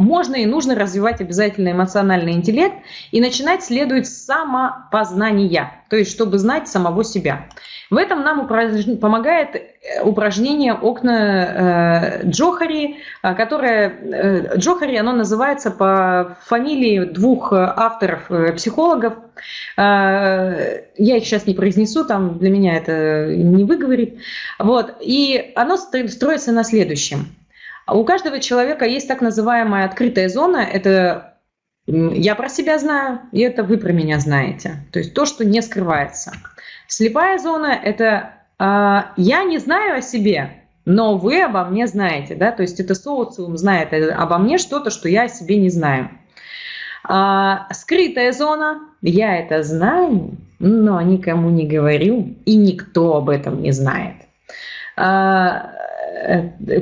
можно и нужно развивать обязательно эмоциональный интеллект, и начинать следует с самопознания, то есть чтобы знать самого себя. В этом нам помогает э, упражнение «Окна э, Джохари», э, которое Джохари, оно называется по фамилии двух авторов, психологов. Я их сейчас не произнесу, там для меня это не выговорит. Вот. И оно строится на следующем. У каждого человека есть так называемая открытая зона. Это я про себя знаю, и это вы про меня знаете. То есть то, что не скрывается. Слепая зона – это э, я не знаю о себе, но вы обо мне знаете. Да? То есть это социум знает обо мне что-то, что я о себе не знаю. А, скрытая зона – я это знаю, но никому не говорю, и никто об этом не знает. А, э,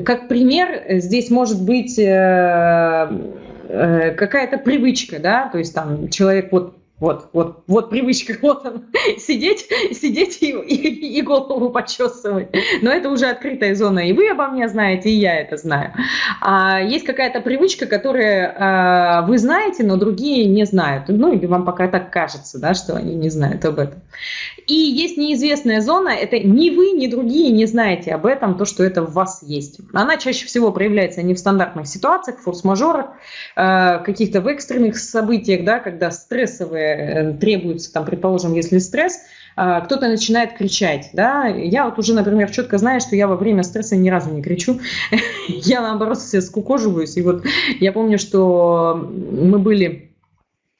как пример, здесь может быть э, э, какая-то привычка, да, то есть там человек вот вот, вот, вот привычка, вот он, сидеть, сидеть и, и, и голову почесывать. Но это уже открытая зона, и вы обо мне знаете, и я это знаю. А есть какая-то привычка, которую а, вы знаете, но другие не знают. Ну, или вам пока так кажется, да, что они не знают об этом. И есть неизвестная зона, это ни вы, ни другие не знаете об этом, то, что это в вас есть. Она чаще всего проявляется не в стандартных ситуациях, форс-мажорах, а, каких-то в экстренных событиях, да, когда стрессовые Э, требуется, там, предположим, если стресс, а, кто-то начинает кричать, да, я вот уже, например, четко знаю, что я во время стресса ни разу не кричу, я наоборот все скукоживаюсь, и вот я помню, что мы были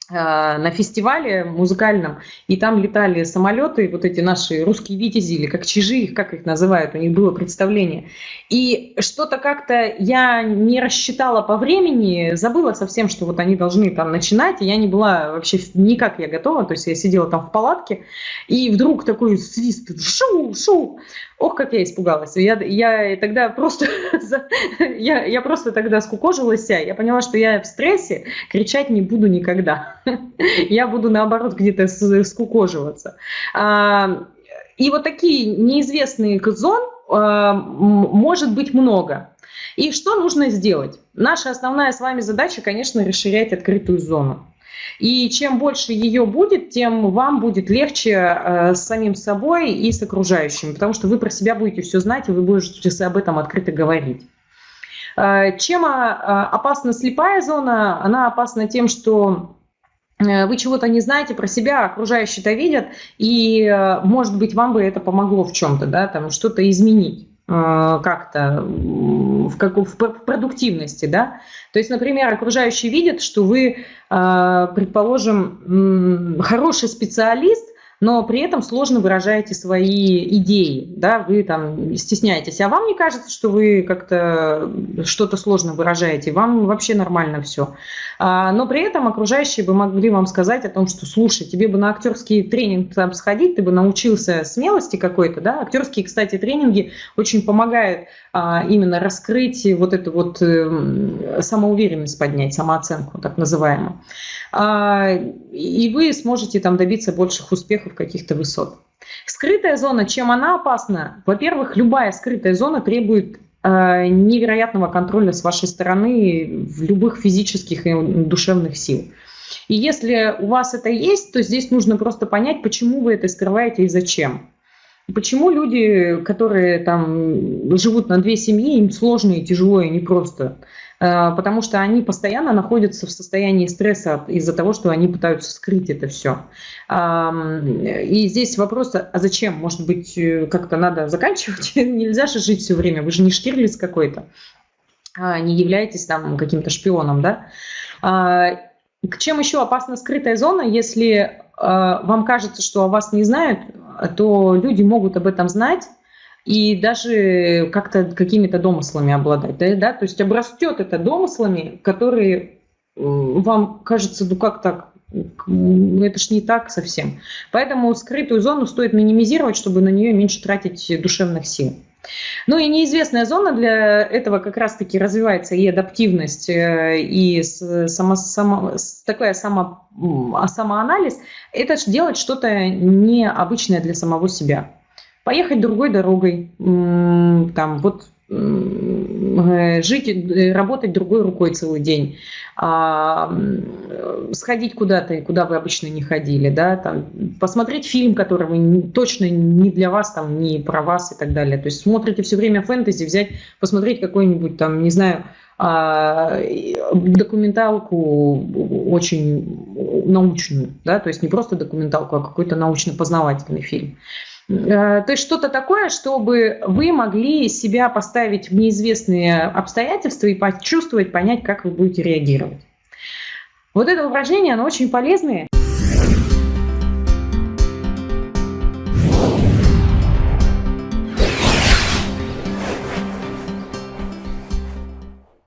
на фестивале музыкальном, и там летали самолеты, вот эти наши русские витязи, или как чижи, как их называют, у них было представление. И что-то как-то я не рассчитала по времени, забыла совсем, что вот они должны там начинать, и я не была вообще никак я готова, то есть я сидела там в палатке, и вдруг такой свист, шу, шу, ох, как я испугалась. Я, я тогда просто, я, я просто тогда скукожилась, я поняла, что я в стрессе, кричать не буду никогда. я буду наоборот где-то скукоживаться. А, и вот такие неизвестные зон а, может быть много. И что нужно сделать? Наша основная с вами задача, конечно, расширять открытую зону. И чем больше ее будет, тем вам будет легче э, с самим собой и с окружающими, потому что вы про себя будете все знать, и вы будете об этом открыто говорить. Э, чем э, опасна слепая зона? Она опасна тем, что Э, вы чего-то не знаете про себя, окружающие-то видят, и, э, может быть, вам бы это помогло в чем-то, да, там что-то изменить как-то в, как, в продуктивности, да. То есть, например, окружающие видят, что вы, предположим, хороший специалист, но при этом сложно выражаете свои идеи, да, вы там стесняетесь. А вам не кажется, что вы как-то что-то сложно выражаете, вам вообще нормально все. А, но при этом окружающие бы могли вам сказать о том, что, слушай, тебе бы на актерский тренинг там сходить, ты бы научился смелости какой-то, да. Актерские, кстати, тренинги очень помогают а, именно раскрыть вот эту вот э, самоуверенность поднять, самооценку так называемую. А, и вы сможете там добиться больших успехов, каких-то высот. Скрытая зона, чем она опасна? Во-первых, любая скрытая зона требует а, невероятного контроля с вашей стороны в любых физических и душевных сил. И если у вас это есть, то здесь нужно просто понять, почему вы это скрываете и зачем. Почему люди, которые там живут на две семьи, им сложно и тяжело и непросто? Э, потому что они постоянно находятся в состоянии стресса из-за того, что они пытаются скрыть это все. И здесь вопрос, а зачем? Может быть, э, как-то надо заканчивать? Нельзя же жить все время, вы же не Штирлиц какой-то, а не являетесь там каким-то шпионом, да? А, к чем еще опасна скрытая зона, если вам кажется, что о вас не знают, то люди могут об этом знать, и даже как-то какими-то домыслами обладать. Да, да? То есть обрастет это домыслами, которые вам кажется, ну как так, это ж не так совсем. Поэтому скрытую зону стоит минимизировать, чтобы на нее меньше тратить душевных сил. Ну и неизвестная зона для этого как раз-таки развивается и адаптивность, э, и само, само, такая само, самоанализ. Это делать что-то необычное для самого себя поехать другой дорогой, там, вот Э, жить, э, работать другой рукой целый день, а, сходить куда-то, куда вы обычно не ходили, да, там, посмотреть фильм, который вы точно не для вас, там, не про вас и так далее. То есть смотрите все время фэнтези, взять, посмотреть какой-нибудь там, не знаю, а, документалку очень научную, да, то есть не просто документалку, а какой-то научно-познавательный фильм. Э, то есть что-то такое, чтобы вы могли себя поставить в неизвестные обстоятельства и почувствовать, понять, как вы будете реагировать. Вот это упражнение, оно очень полезное.